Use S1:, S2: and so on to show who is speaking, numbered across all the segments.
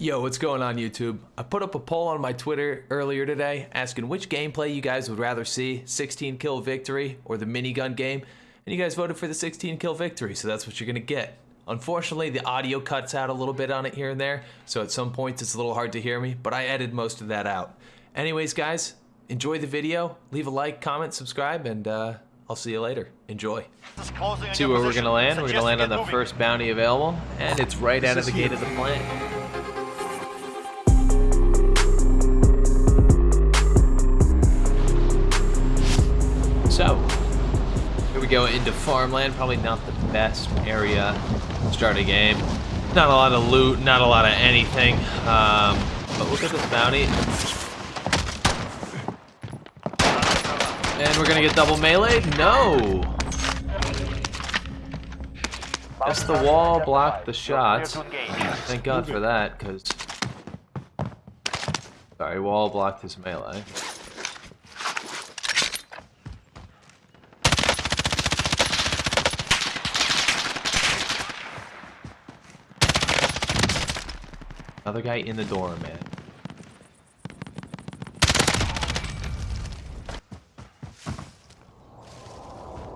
S1: Yo, what's going on YouTube? I put up a poll on my Twitter earlier today asking which gameplay you guys would rather see, 16 kill victory or the minigun game, and you guys voted for the 16 kill victory, so that's what you're gonna get. Unfortunately, the audio cuts out a little bit on it here and there, so at some points it's a little hard to hear me, but I edited most of that out. Anyways, guys, enjoy the video, leave a like, comment, subscribe, and uh, I'll see you later. Enjoy. See where we're gonna land? We're gonna land on the first bounty available, and it's right out of the gate of the plant. Into farmland. Probably not the best area to start a game. Not a lot of loot, not a lot of anything. Um, but look at this bounty. And we're gonna get double melee? No! Guess the wall blocked the shots. Thank God for that, because... Sorry, wall blocked his melee. Another guy in the door, man.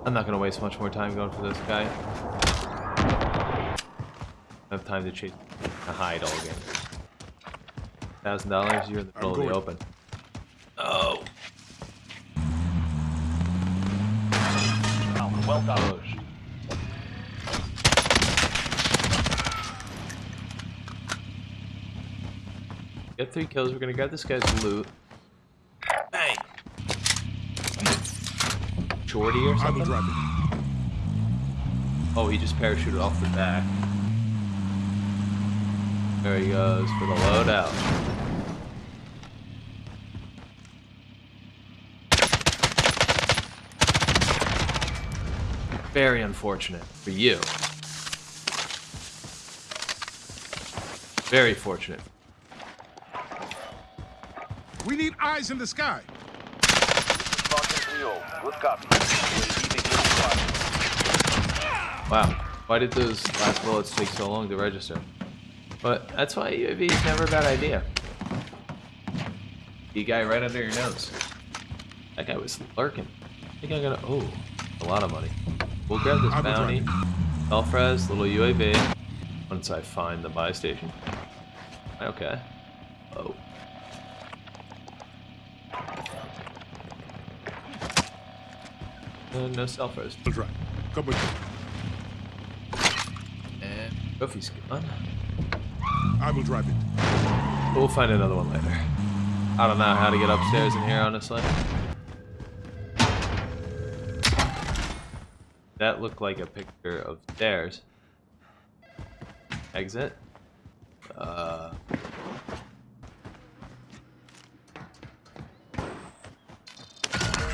S1: I'm not gonna waste much more time going for this guy. I have time to chase a hide all game. Thousand dollars, you're in the middle of the open. Oh.
S2: Well done.
S1: Oh, Get three kills. We're gonna grab this guy's loot. Bang. Shorty or something?
S3: drive it.
S1: Oh, he just parachuted off the back. There he goes for the loadout. Very unfortunate for you. Very fortunate.
S3: We need eyes in the sky.
S2: Spartan 3 Good copy. UAV beginning fire.
S1: Wow. Why did those last bullets take so long to register? But that's why UAV is never a bad idea. You guy right under your nose. That guy was lurking. I think I'm gonna. Oh, a lot of money. We'll grab this bounty. Elfres, little UAV. Once I find the buy station. Okay. Oh. Uh, no self-res.
S3: I'll drive. Come with me.
S1: And trophy's gone.
S3: I will drive it.
S1: We'll find another one later. I don't know how to get upstairs in here, honestly. That looked like a picture of stairs. Exit. Uh,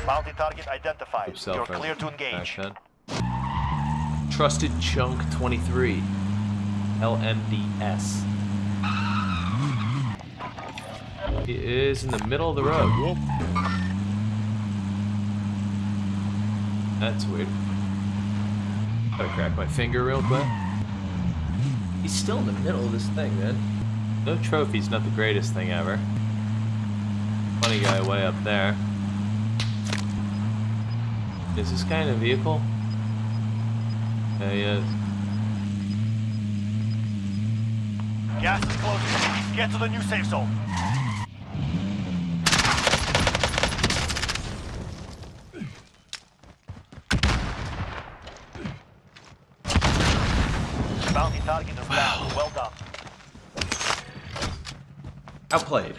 S2: Bounty target identified.
S1: oops,
S2: You're
S1: self-res.
S2: clear to engage.
S1: Back then. Trusted Chunk 23. LMDS. He is in the middle of the road.
S3: Whoop.
S1: That's weird. Gotta crack my finger real quick. He's still in the middle of this thing, man. No trophies, not the greatest thing ever. Funny guy way up there. Is this guy in a vehicle? Yeah, he is.
S2: Gas is closing. Get to the new safe zone. Bounty target is down. Well done.
S1: Outplayed.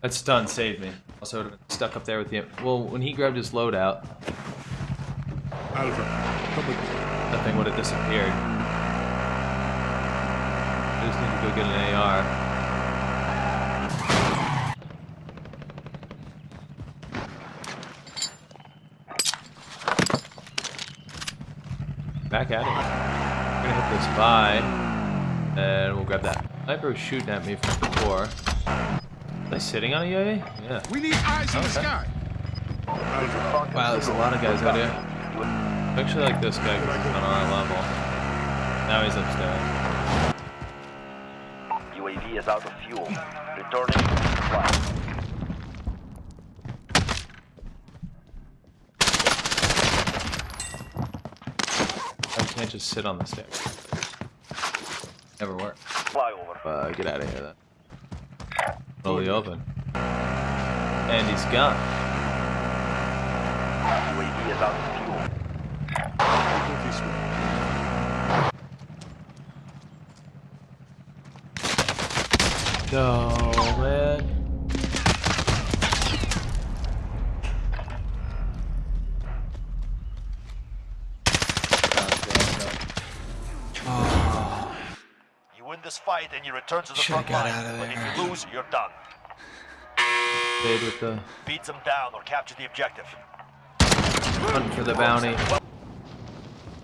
S1: That stun saved me. Also would have been stuck up there with the. Well, when he grabbed his loadout,
S3: I'll. Come with me.
S1: that thing would have disappeared. I just need to go get an AR. Back at it. We're gonna hit this buy, and we'll grab that. Sniper was shooting at me from before. Was I sitting on a UAV? Yeah.
S3: We need eyes in the sky.
S1: Wow, there's a lot of guys out here. I actually like this guy because he's on our level. Now he's upstairs.
S4: UAV is out of fuel. Returning to supply.
S1: I can't just sit on the stairs. Never work.
S4: Flyover.
S1: Uh, get out of here then. Fully open. And he's gone.
S4: UAV is out of fuel.
S3: Go this way.
S1: No, man.
S2: You win this fight and you return to the
S1: Should've
S2: front line. But if you lose, you're done.
S1: Stayed with the
S2: Beat them down or capture the objective.
S1: hunt for the bounty.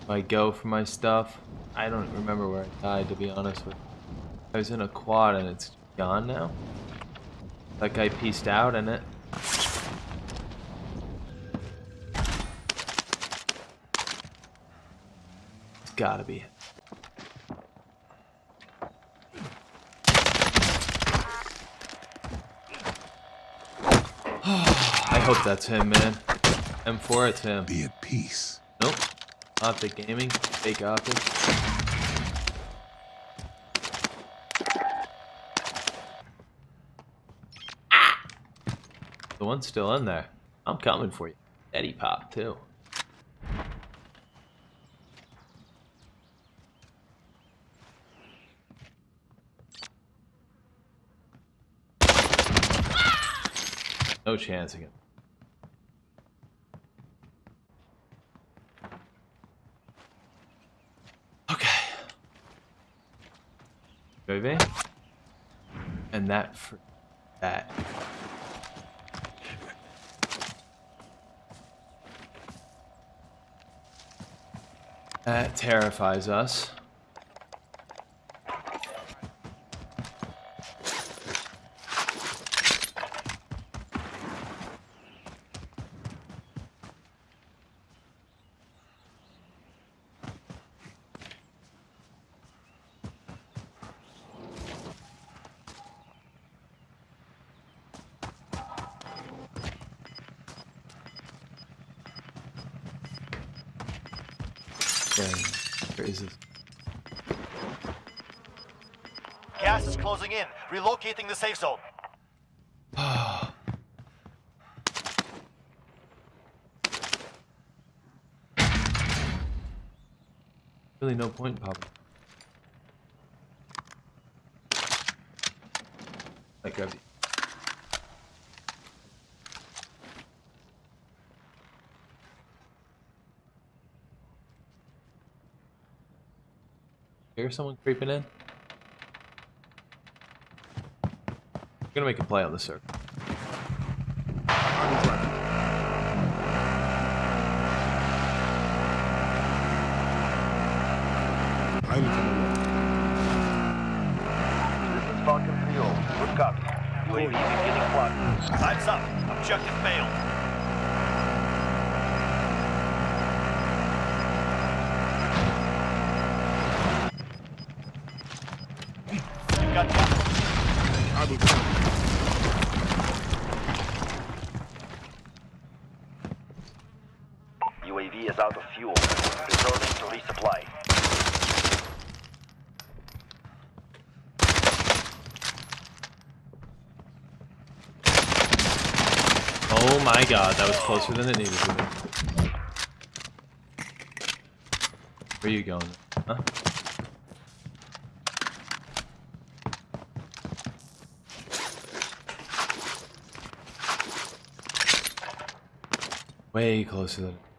S1: I go for my stuff. I don't remember where I died, to be honest with you. I was in a quad and it's gone now. That guy pieced out in it. It's gotta be it. I hope that's him, man. M4, it's him.
S3: Be at peace.
S1: Nope. Optic Gaming. Fake optic. One's still in there. I'm coming for you. Eddie Pop, too. No chance again. Okay. Baby. And that for that. That terrifies us. Dang. Where is this?
S2: Gas is closing in. Relocating the safe zone.
S1: Really no point popping. I grab Hear someone creeping in? I'm gonna make a play on the circle.
S3: I will drive it. I will come along.
S4: This is Falcon 3 Good copy. UAV beginning flight.
S2: Time's up. Objective failed. You got gas.
S3: I will drive it.
S4: UAV is out of fuel. Returning to resupply.
S1: Oh my god, that was closer than it needed to be. Where are you going? Huh? Way closer than.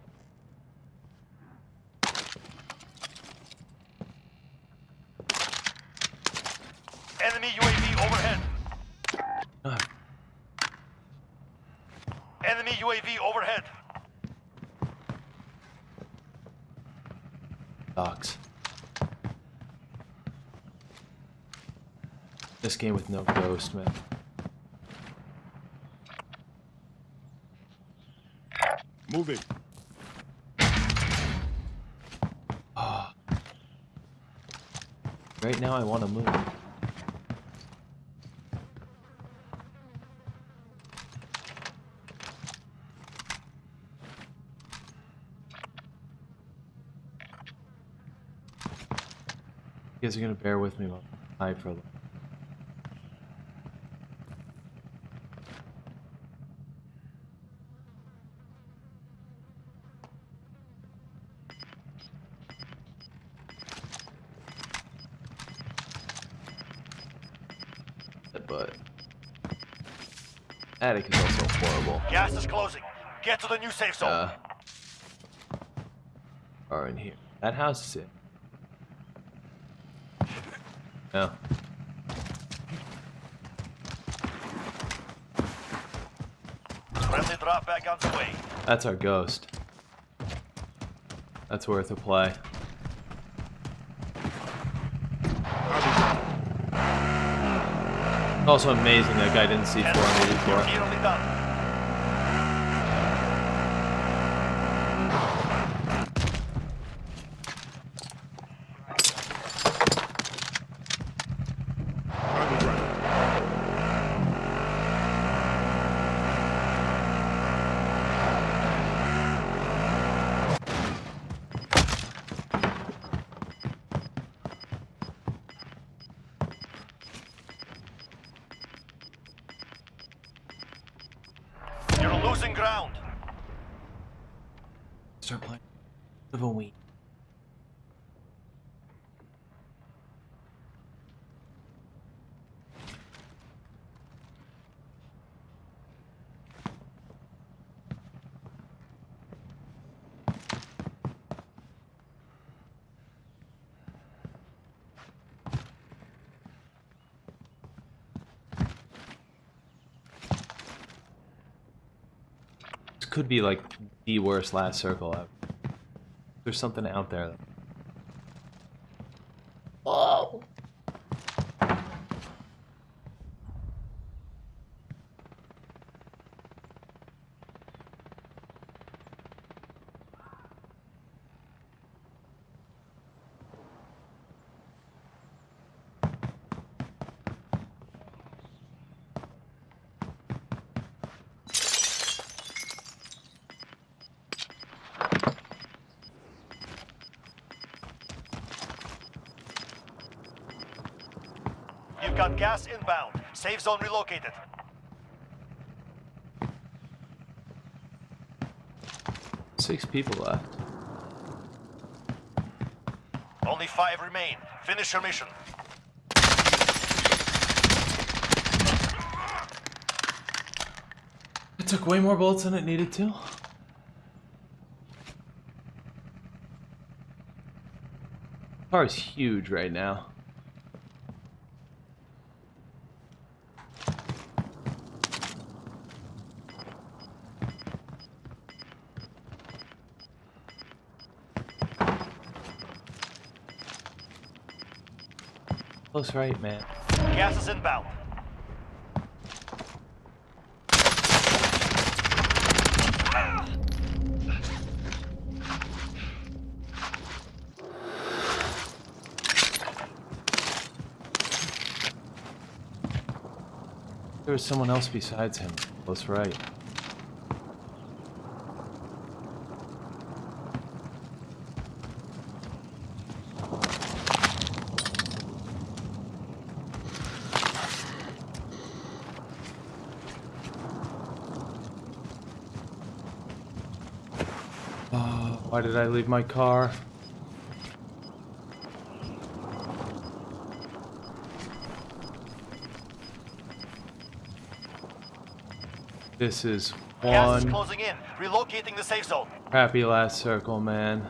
S1: Docs. This game with no ghost, man.
S3: Moving. Ah.
S1: Right now, I want to move. You guys are gonna bear with me while I hide for a little. But attic is also horrible.
S2: Gas is closing. Get to the new safe zone.
S1: Uh, are in here. That house is it. No.
S2: Friendly drop back on the way.
S1: That's our ghost. That's worth a play. Also amazing that guy didn't see four
S2: Ten
S1: 484.
S2: Ground.
S1: Start playing. Live a could be like the worst last circle. There's something out there.
S2: Got gas inbound. Safe zone relocated.
S1: Six people left.
S2: Only five remain. Finish your mission.
S1: It took way more bullets than it needed to. Car is huge right now. Close right, man.
S2: Gas is inbound.
S1: There was someone else besides him. Close right. Why did I leave my car? This is
S2: Gas is
S1: one
S2: closing in. Relocating the safe zone.
S1: Happy last circle, man.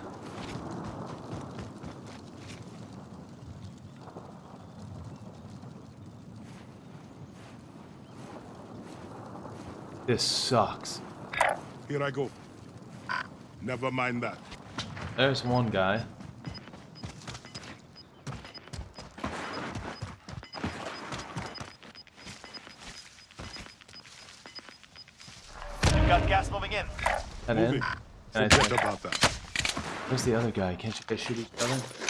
S1: This sucks.
S3: Here I go. Never mind that.
S1: There's one guy.
S2: You've got gas moving in.
S1: That
S3: Move
S1: in?
S3: it.
S1: Can
S3: Forget about that.
S1: Where's the other guy? Can't you guys shoot each other?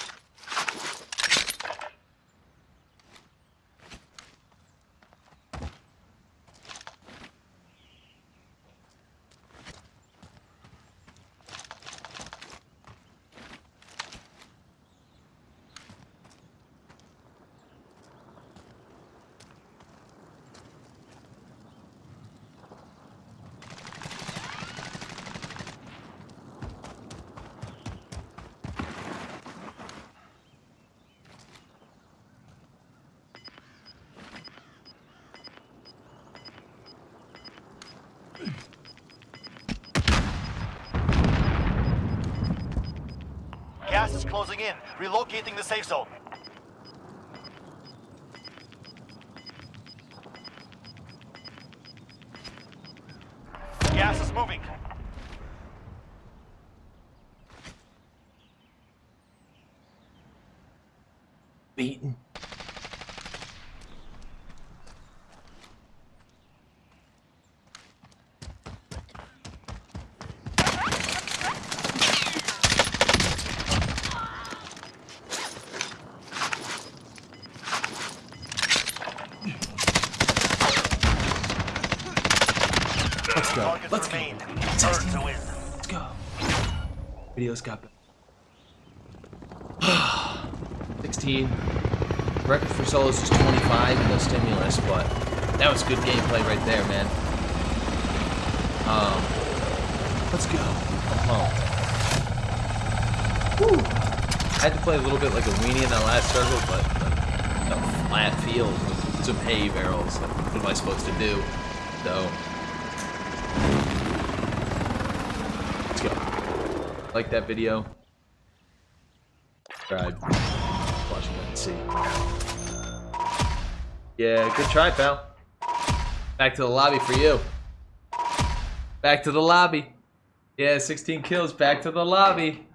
S2: Gas is closing in. Relocating the safe zone. Gas is moving.
S1: Beaten. Let's go.
S2: Targets
S1: Let's go.
S2: remain. Turn to win.
S1: Let's go. Video's got better. 16. Record for solos is 25 and no stimulus, but that was good gameplay right there, man. Um, let's go. I'm pumped. Woo. I had to play a little bit like a weenie in that last circle, but like, a flat field with some hay barrels. What am I supposed to do? So, let's go. Like that video. Subscribe. Watch it and see. Yeah, good try, pal. Back to the lobby for you. Back to the lobby. Yeah, 16 kills. Back to the lobby.